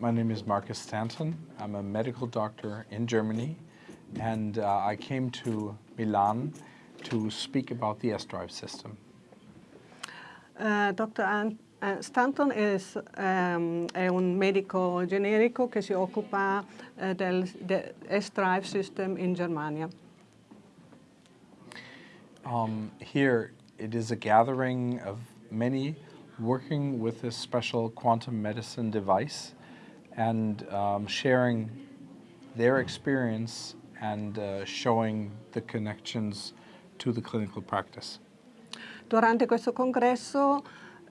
My name is Marcus Stanton. I'm a medical doctor in Germany and uh, I came to Milan to speak about the S-Drive system. Uh, Dr. An uh, Stanton is, um, è un medico generico che si occupa uh, del S-Drive system in Germania. Um, here it is a gathering of many working with this special quantum medicine device and um, sharing their experience and uh, showing the connections to the clinical practice. Durante questo congresso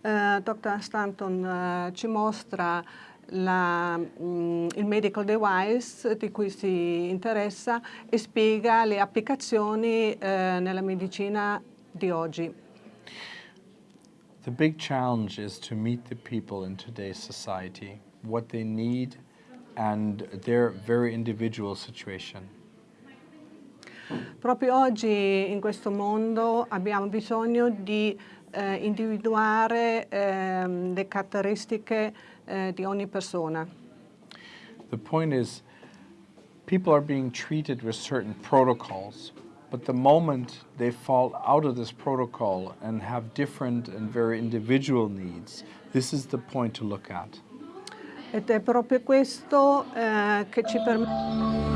uh, Dr. Stanton uh, ci mostra la, mm, il medical device di cui si interessa e spiega le applicazioni uh, nella medicina di oggi. The big challenge is to meet the people in today's society, what they need and their very individual situation. Proprio oggi in questo mondo abbiamo bisogno di eh, individuare eh, le caratteristiche eh, di ogni persona. The point is, people are being treated with certain protocols, but the moment they fall out of this protocol and have different and very individual needs, this is the point to look at. Ed è proprio questo eh, che ci permette